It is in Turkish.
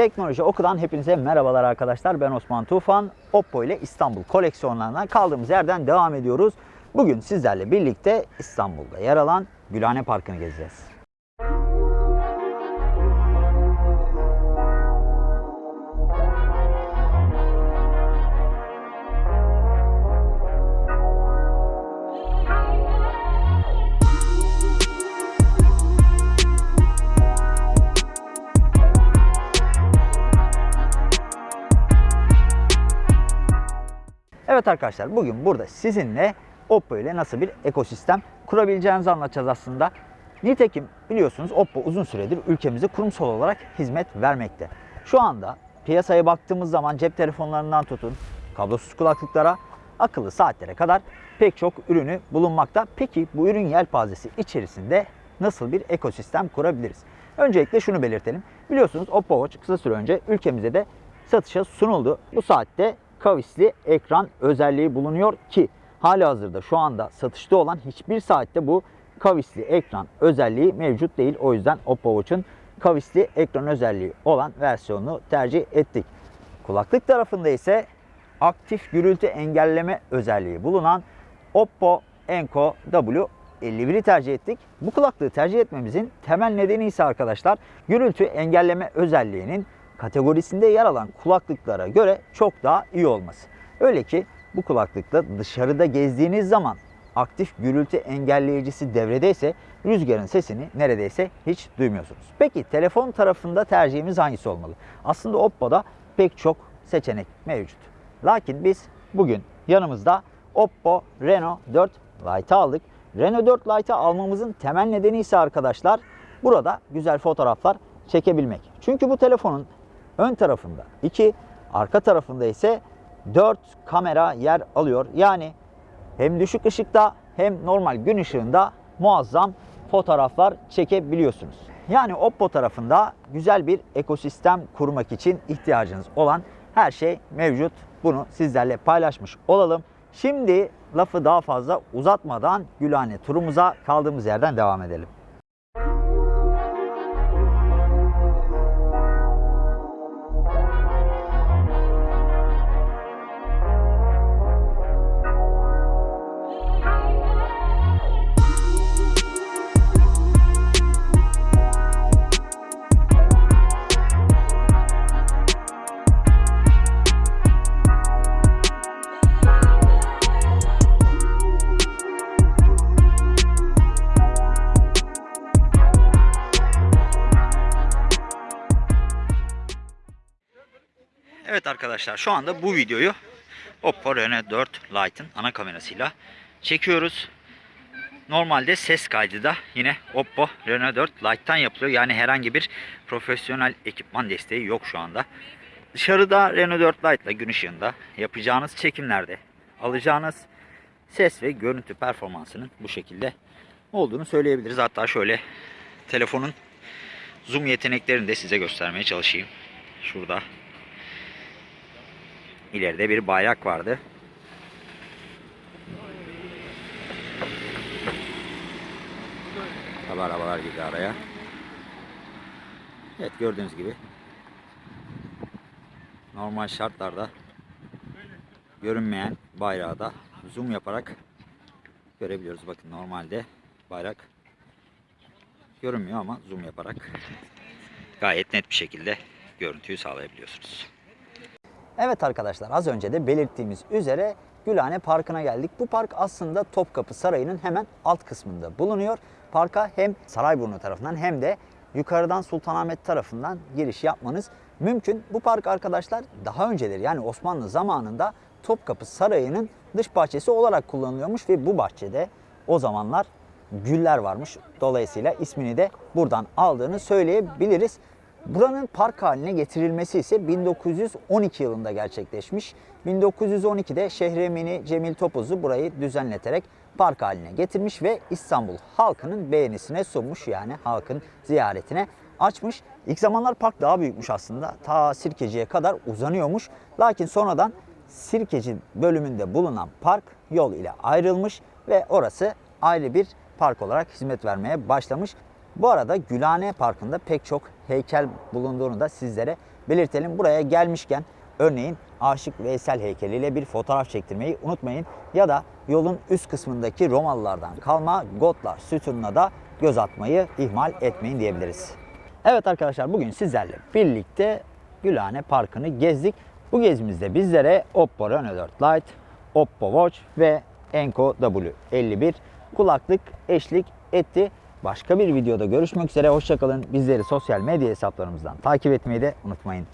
Teknoloji Oku'dan hepinize merhabalar arkadaşlar. Ben Osman Tufan. Oppo ile İstanbul koleksiyonlarına kaldığımız yerden devam ediyoruz. Bugün sizlerle birlikte İstanbul'da yer alan Gülhane Parkı'nı gezeceğiz. Evet arkadaşlar bugün burada sizinle Oppo ile nasıl bir ekosistem kurabileceğimizi anlatacağız aslında. Nitekim biliyorsunuz Oppo uzun süredir ülkemizde kurumsal olarak hizmet vermekte. Şu anda piyasaya baktığımız zaman cep telefonlarından tutun, kablosuz kulaklıklara, akıllı saatlere kadar pek çok ürünü bulunmakta. Peki bu ürün yelpazesi içerisinde nasıl bir ekosistem kurabiliriz? Öncelikle şunu belirtelim. Biliyorsunuz Oppo Watch kısa süre önce ülkemizde de satışa sunuldu. Bu saatte kavisli ekran özelliği bulunuyor ki hali hazırda şu anda satışta olan hiçbir saatte bu kavisli ekran özelliği mevcut değil. O yüzden Oppo Watch'un kavisli ekran özelliği olan versiyonunu tercih ettik. Kulaklık tarafında ise aktif gürültü engelleme özelliği bulunan Oppo Enco W51'i tercih ettik. Bu kulaklığı tercih etmemizin temel nedeni ise arkadaşlar gürültü engelleme özelliğinin kategorisinde yer alan kulaklıklara göre çok daha iyi olması. Öyle ki bu kulaklıkla dışarıda gezdiğiniz zaman aktif gürültü engelleyicisi devredeyse rüzgarın sesini neredeyse hiç duymuyorsunuz. Peki telefon tarafında tercihimiz hangisi olmalı? Aslında Oppo'da pek çok seçenek mevcut. Lakin biz bugün yanımızda Oppo Reno 4 Lite aldık. Reno 4 Lite'ı almamızın temel nedeni ise arkadaşlar burada güzel fotoğraflar çekebilmek. Çünkü bu telefonun ön tarafında 2, arka tarafında ise 4 kamera yer alıyor. Yani hem düşük ışıkta hem normal gün ışığında muazzam fotoğraflar çekebiliyorsunuz. Yani Oppo tarafında güzel bir ekosistem kurmak için ihtiyacınız olan her şey mevcut. Bunu sizlerle paylaşmış olalım. Şimdi lafı daha fazla uzatmadan Gülhane turumuza kaldığımız yerden devam edelim. Arkadaşlar şu anda bu videoyu Oppo Reno 4 Lite'ın ana kamerasıyla çekiyoruz. Normalde ses kaydı da yine Oppo Reno 4 Lite'tan yapılıyor. Yani herhangi bir profesyonel ekipman desteği yok şu anda. Dışarıda Reno 4 Lite ile gün ışığında yapacağınız çekimlerde alacağınız ses ve görüntü performansının bu şekilde olduğunu söyleyebiliriz. Hatta şöyle telefonun zoom yeteneklerini de size göstermeye çalışayım. Şurada İleride bir bayrak vardı. Tabi arabalar girdi araya. Evet gördüğünüz gibi normal şartlarda görünmeyen bayrağı da zoom yaparak görebiliyoruz. Bakın normalde bayrak görünmüyor ama zoom yaparak gayet net bir şekilde görüntüyü sağlayabiliyorsunuz. Evet arkadaşlar az önce de belirttiğimiz üzere Gülhane Parkı'na geldik. Bu park aslında Topkapı Sarayı'nın hemen alt kısmında bulunuyor. Parka hem Sarayburnu tarafından hem de yukarıdan Sultanahmet tarafından giriş yapmanız mümkün. Bu park arkadaşlar daha önceleri yani Osmanlı zamanında Topkapı Sarayı'nın dış bahçesi olarak kullanılıyormuş ve bu bahçede o zamanlar güller varmış. Dolayısıyla ismini de buradan aldığını söyleyebiliriz. Buranın park haline getirilmesi ise 1912 yılında gerçekleşmiş. 1912'de Şehremini Cemil Topuzlu burayı düzenleterek park haline getirmiş ve İstanbul halkının beğenisine sunmuş. Yani halkın ziyaretine açmış. İlk zamanlar park daha büyükmüş aslında. Ta Sirkeci'ye kadar uzanıyormuş. Lakin sonradan Sirkeci bölümünde bulunan park yol ile ayrılmış ve orası ayrı bir park olarak hizmet vermeye başlamış. Bu arada Gülhane Parkı'nda pek çok heykel bulunduğunu da sizlere belirtelim. Buraya gelmişken örneğin Aşık Veysel heykeliyle bir fotoğraf çektirmeyi unutmayın. Ya da yolun üst kısmındaki Romalılardan kalma Gotlar sütununa da göz atmayı ihmal etmeyin diyebiliriz. Evet arkadaşlar bugün sizlerle birlikte Gülhane Parkı'nı gezdik. Bu gezimizde bizlere Oppo Reno 4 Lite, Oppo Watch ve Enco W51 kulaklık eşlik etti. Başka bir videoda görüşmek üzere. Hoşçakalın. Bizleri sosyal medya hesaplarımızdan takip etmeyi de unutmayın.